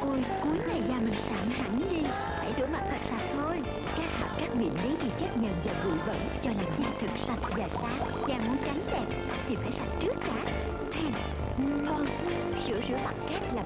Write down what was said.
Ôi, cuối này da mình sạm hẳn đi. Hãy rửa mặt thật sạch thôi. Các hạt các miệng lấy đi chất nhờn và bụi bẩn, Cho làn da thật sạch và sáng. Da muốn trắng đẹp Thì phải sạch trước đã. Hèn Con sữa rửa mặt cát làm